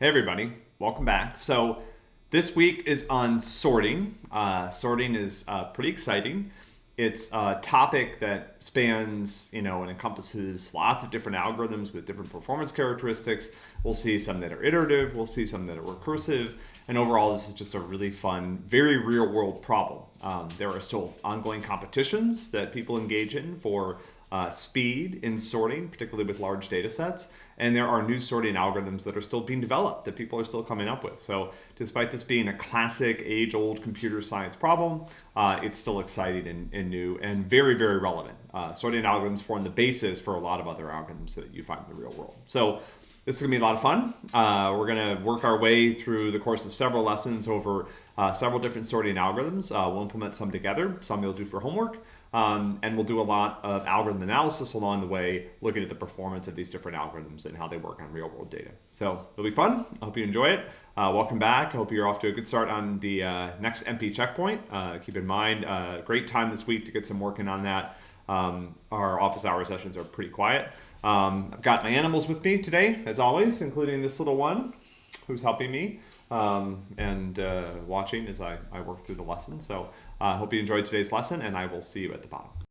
Hey everybody, welcome back. So this week is on sorting. Uh, sorting is uh, pretty exciting. It's a topic that spans, you know, and encompasses lots of different algorithms with different performance characteristics. We'll see some that are iterative, we'll see some that are recursive, and overall this is just a really fun, very real world problem. Um, there are still ongoing competitions that people engage in for uh, speed in sorting, particularly with large data sets. And there are new sorting algorithms that are still being developed that people are still coming up with. So despite this being a classic age-old computer science problem, uh, it's still exciting and, and, new and very, very relevant. Uh, sorting algorithms form the basis for a lot of other algorithms that you find in the real world. So this is going to be a lot of fun. Uh, we're going to work our way through the course of several lessons over uh, several different sorting algorithms. Uh, we'll implement some together, some you'll do for homework, um, and we'll do a lot of algorithm analysis along the way, looking at the performance of these different algorithms and how they work on real world data. So it'll be fun. I hope you enjoy it. Uh, welcome back. I hope you're off to a good start on the uh, next MP checkpoint. Uh, keep in mind, great time this week to get some working on that. Um, our office hour sessions are pretty quiet. Um, I've got my animals with me today, as always, including this little one who's helping me um, and uh, watching as I, I work through the lesson. So I uh, hope you enjoyed today's lesson, and I will see you at the bottom.